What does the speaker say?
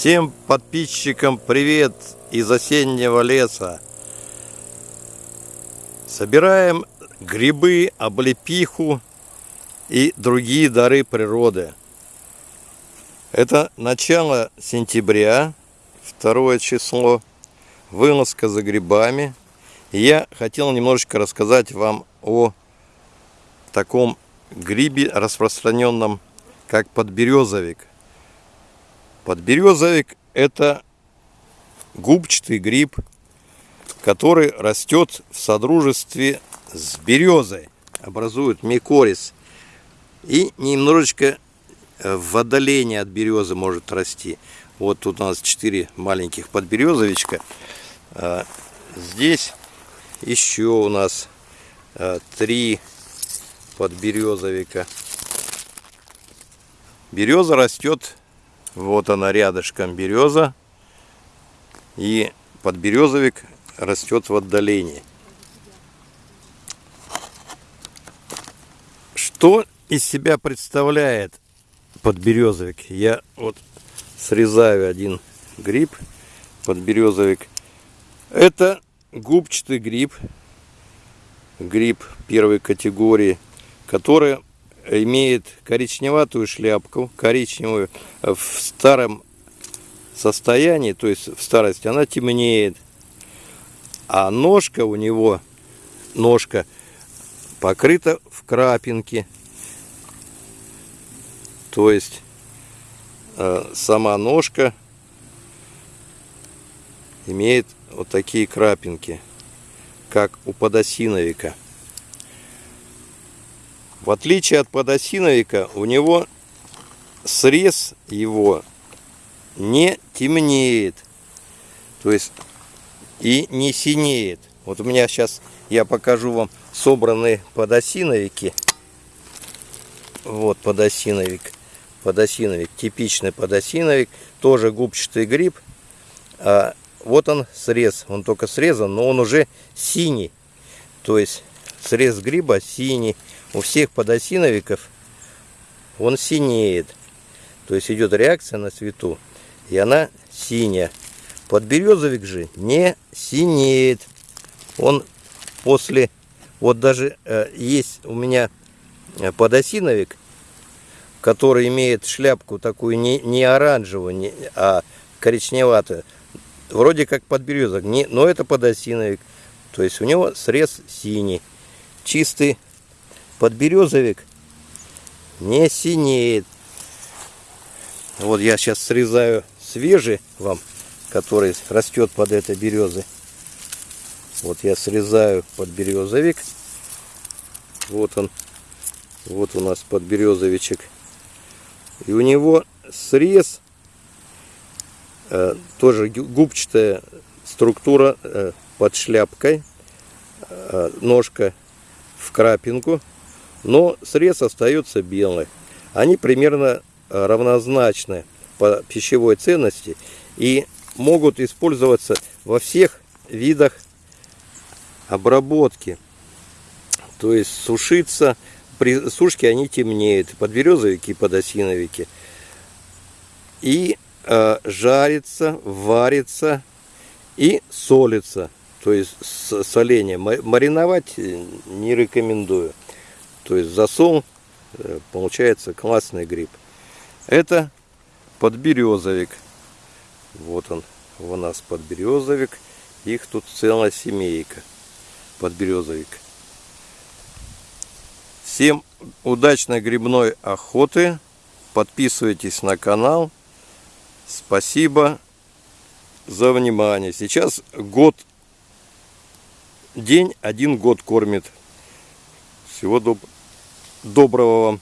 Всем подписчикам привет из осеннего леса. Собираем грибы, облепиху и другие дары природы. Это начало сентября, второе число, вылазка за грибами. Я хотел немножечко рассказать вам о таком грибе распространенном, как подберезовик. Подберезовик это губчатый гриб, который растет в содружестве с березой, образует микорис и немножечко э, в отдалении от березы может расти. Вот тут у нас 4 маленьких подберезовичка. А, здесь еще у нас 3 э, подберезовика. Береза растет вот она рядышком береза. И подберезовик растет в отдалении. Что из себя представляет подберезовик? Я вот срезаю один гриб, подберезовик. Это губчатый гриб, гриб первой категории, который имеет коричневатую шляпку, коричневую в старом состоянии, то есть в старости, она темнеет. А ножка у него, ножка покрыта в крапинке. То есть э, сама ножка имеет вот такие крапинки, как у подосиновика. В отличие от подосиновика, у него срез его не темнеет. То есть и не синеет. Вот у меня сейчас я покажу вам собранные подосиновики. Вот подосиновик. Подосиновик, типичный подосиновик. Тоже губчатый гриб. А вот он срез. Он только срезан, но он уже синий. То есть срез гриба синий у всех подосиновиков он синеет. То есть идет реакция на цвету, и она синяя. Подберезовик же не синеет. Он после... Вот даже э, есть у меня э, подосиновик, который имеет шляпку такую не, не оранжевую, не, а коричневатую. Вроде как подберезок, не, но это подосиновик. То есть у него срез синий. Чистый подберезовик не синеет. Вот я сейчас срезаю свежий вам, который растет под этой березой. Вот я срезаю подберезовик. Вот он. Вот у нас подберезовичек. И у него срез, э, тоже губчатая структура э, под шляпкой. Э, ножка в крапинку но срез остается белый. Они примерно э, равнозначны по пищевой ценности и могут использоваться во всех видах обработки. То есть сушиться, при сушке они темнеют, подберезовики и подосиновики. И э, жарится, варится и солится. То есть соление. Мариновать э, не рекомендую. То есть засол, э, получается классный гриб. Это подберезовик. Вот он у нас подберезовик. Их тут целая семейка подберезовик. Всем удачной грибной охоты. Подписывайтесь на канал. Спасибо за внимание. Сейчас год, день один год кормит. Всего доброго доброго вам.